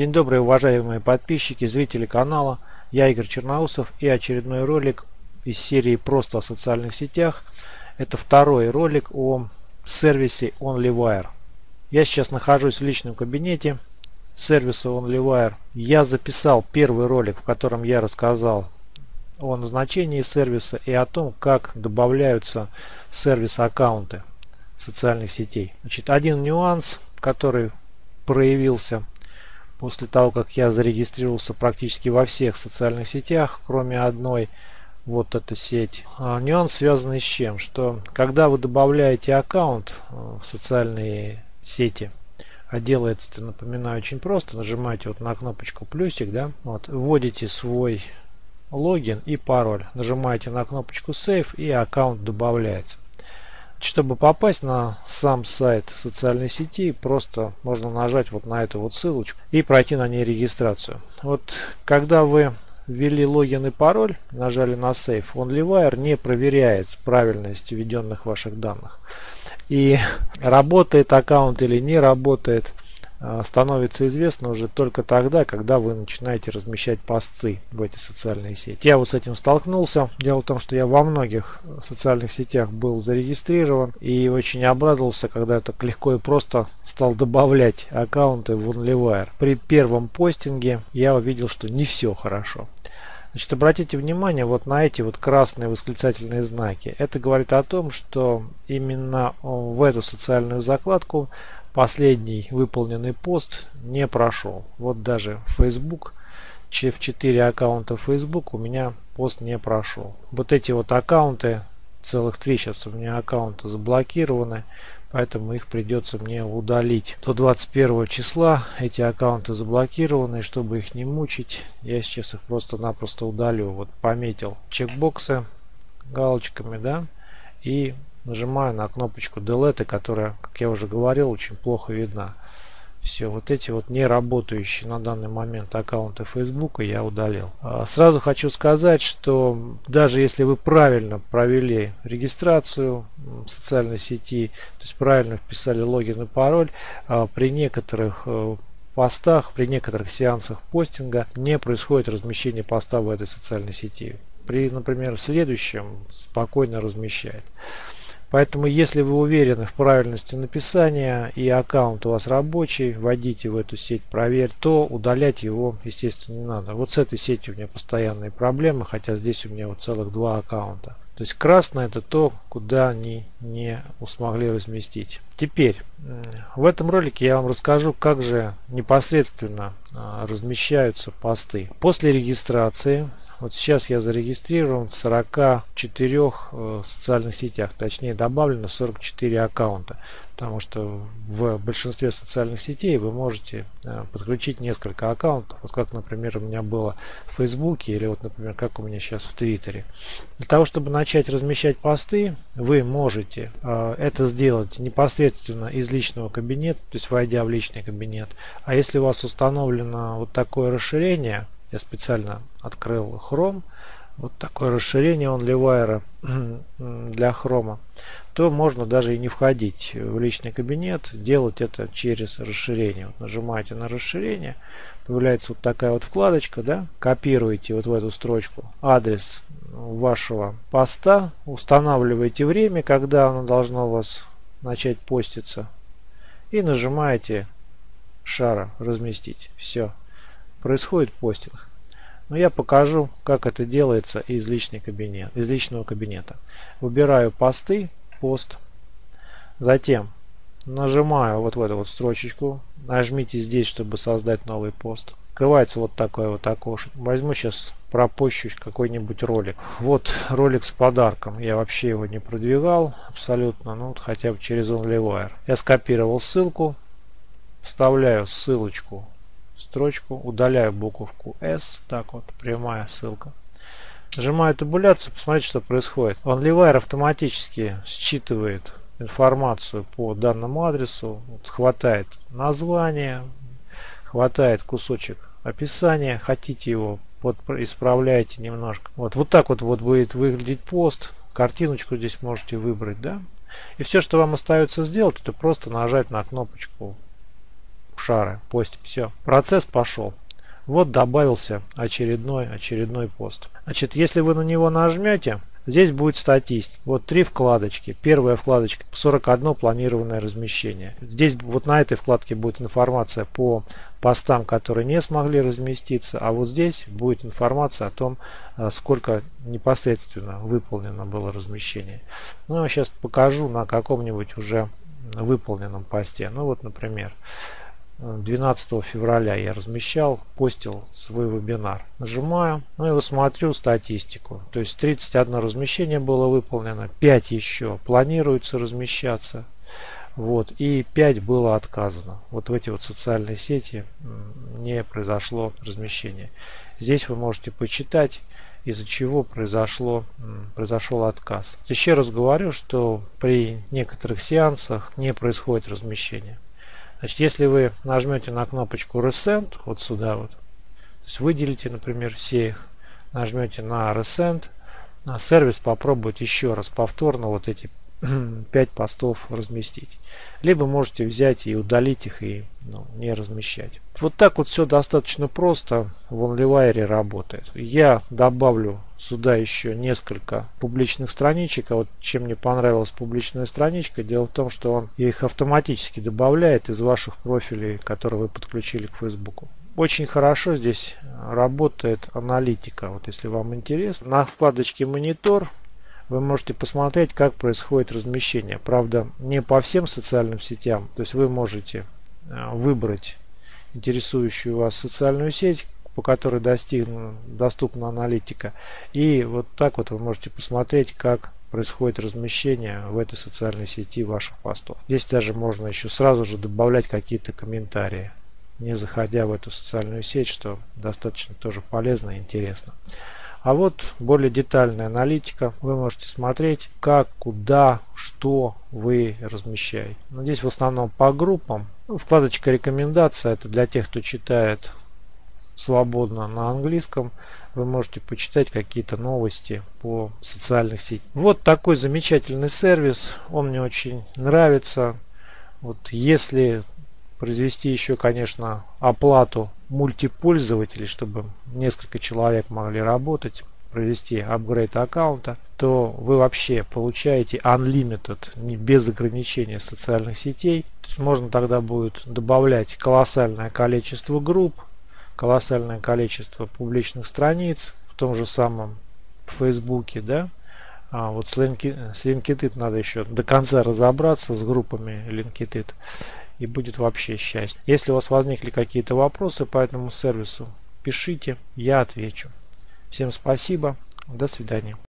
День добрый, уважаемые подписчики, зрители канала. Я Игорь Черноусов и очередной ролик из серии «Просто о социальных сетях». Это второй ролик о сервисе OnlyWire. Я сейчас нахожусь в личном кабинете сервиса OnlyWire. Я записал первый ролик, в котором я рассказал о назначении сервиса и о том, как добавляются сервис аккаунты социальных сетей. Значит, один нюанс, который проявился после того, как я зарегистрировался практически во всех социальных сетях, кроме одной, вот эта сеть. А, нюанс связанный с чем? Что когда вы добавляете аккаунт э, в социальные сети, а делается это, напоминаю, очень просто. Нажимаете вот на кнопочку плюсик, да, вот, вводите свой логин и пароль. Нажимаете на кнопочку Save и аккаунт добавляется. Чтобы попасть на сам сайт социальной сети, просто можно нажать вот на эту вот ссылочку и пройти на ней регистрацию. Вот когда вы ввели логин и пароль, нажали на Save, OnlyWire не проверяет правильность введенных ваших данных. И работает аккаунт или не работает – становится известно уже только тогда, когда вы начинаете размещать посты в эти социальные сети. Я вот с этим столкнулся. Дело в том, что я во многих социальных сетях был зарегистрирован и очень обрадовался, когда я так легко и просто стал добавлять аккаунты в OnlyWire. При первом постинге я увидел, что не все хорошо. Значит, обратите внимание вот на эти вот красные восклицательные знаки. Это говорит о том, что именно в эту социальную закладку последний выполненный пост не прошел. Вот даже Facebook, в 4 аккаунта Facebook у меня пост не прошел. Вот эти вот аккаунты, целых три сейчас у меня аккаунты заблокированы, поэтому их придется мне удалить. До 21 числа эти аккаунты заблокированы, чтобы их не мучить, я сейчас их просто-напросто удалю. Вот пометил чекбоксы галочками, да, и нажимаю на кнопочку Delete, которая, как я уже говорил, очень плохо видна. Все, вот эти вот не работающие на данный момент аккаунты Facebook я удалил. А, сразу хочу сказать, что даже если вы правильно провели регистрацию в социальной сети, то есть правильно вписали логин и пароль, а, при некоторых э, постах, при некоторых сеансах постинга не происходит размещение поста в этой социальной сети. При, например, следующем спокойно размещает. Поэтому, если вы уверены в правильности написания и аккаунт у вас рабочий, вводите в эту сеть проверь, то удалять его, естественно, не надо. Вот с этой сетью у меня постоянные проблемы, хотя здесь у меня вот целых два аккаунта. То есть красное это то, куда они не смогли разместить. Теперь, в этом ролике я вам расскажу, как же непосредственно а, размещаются посты. После регистрации вот сейчас я зарегистрирован в 44 э, социальных сетях, точнее добавлено 44 аккаунта, потому что в большинстве социальных сетей вы можете э, подключить несколько аккаунтов, вот как, например, у меня было в Фейсбуке или вот, например, как у меня сейчас в Твиттере. Для того, чтобы начать размещать посты, вы можете э, это сделать непосредственно из личного кабинета, то есть войдя в личный кабинет. А если у вас установлено вот такое расширение, я специально открыл Chrome. Вот такое расширение OnlyWire для Chrome. То можно даже и не входить в личный кабинет, делать это через расширение. Вот нажимаете на расширение, появляется вот такая вот вкладочка, да, копируете вот в эту строчку адрес вашего поста, устанавливаете время, когда оно должно у вас начать поститься и нажимаете шара разместить. Все, происходит постинг. Но я покажу, как это делается из, личный кабинет, из личного кабинета. Выбираю посты, пост. Затем нажимаю вот в эту вот строчечку. Нажмите здесь, чтобы создать новый пост. Открывается вот такое вот окошко. Возьму сейчас пропущу какой-нибудь ролик. Вот ролик с подарком. Я вообще его не продвигал абсолютно. Ну хотя бы через OnlyWire. Я скопировал ссылку. Вставляю ссылочку строчку, удаляю буковку S, так вот, прямая ссылка. Нажимаю табуляцию, посмотрите, что происходит. OnlyWire автоматически считывает информацию по данному адресу, вот, хватает название, хватает кусочек описания, хотите его вот исправляете немножко. Вот, вот так вот, вот будет выглядеть пост. Картиночку здесь можете выбрать, да? И все, что вам остается сделать, это просто нажать на кнопочку шары, постим. Все, процесс пошел. Вот добавился очередной, очередной пост. Значит, если вы на него нажмете, Здесь будет статистика. Вот три вкладочки. Первая вкладочка 41 планированное размещение. Здесь вот на этой вкладке будет информация по постам, которые не смогли разместиться. А вот здесь будет информация о том, э, сколько непосредственно выполнено было размещение. Ну, я сейчас покажу на каком-нибудь уже выполненном посте. Ну вот, например, 12 февраля я размещал, постил свой вебинар. Нажимаю, ну и вот смотрю статистику. То есть 31 размещение было выполнено, 5 еще планируется размещаться. Вот, и 5 было отказано. Вот в эти вот социальные сети не произошло размещение. Здесь вы можете почитать, из-за чего произошло, произошел отказ. Еще раз говорю, что при некоторых сеансах не происходит размещение. Значит, если вы нажмете на кнопочку Resend, вот сюда вот, то есть выделите, например, все их, нажмете на Resend, на сервис попробовать еще раз повторно вот эти 5 постов разместить. Либо можете взять и удалить их и ну, не размещать. Вот так вот все достаточно просто в OnlyWire работает. Я добавлю сюда еще несколько публичных страничек. А вот чем мне понравилась публичная страничка, дело в том, что он их автоматически добавляет из ваших профилей, которые вы подключили к Facebook. Очень хорошо здесь работает аналитика. Вот если вам интересно. На вкладочке монитор вы можете посмотреть, как происходит размещение. Правда, не по всем социальным сетям. То есть вы можете э, выбрать интересующую вас социальную сеть, по которой достигну, доступна аналитика. И вот так вот вы можете посмотреть, как происходит размещение в этой социальной сети ваших постов. Здесь даже можно еще сразу же добавлять какие-то комментарии, не заходя в эту социальную сеть, что достаточно тоже полезно и интересно. А вот более детальная аналитика. Вы можете смотреть, как, куда, что вы размещаете. Но ну, здесь в основном по группам. Ну, вкладочка рекомендация это для тех, кто читает свободно на английском. Вы можете почитать какие-то новости по социальных сетях. Вот такой замечательный сервис. Он мне очень нравится. Вот если произвести еще, конечно, оплату мультипользователей, чтобы несколько человек могли работать, провести апгрейд аккаунта, то вы вообще получаете unlimited, не без ограничения социальных сетей. То есть можно тогда будет добавлять колоссальное количество групп, колоссальное количество публичных страниц в том же самом Фейсбуке, да. А вот с, LinkedIn, надо еще до конца разобраться с группами LinkedIn и будет вообще счастье. Если у вас возникли какие-то вопросы по этому сервису, пишите, я отвечу. Всем спасибо, до свидания.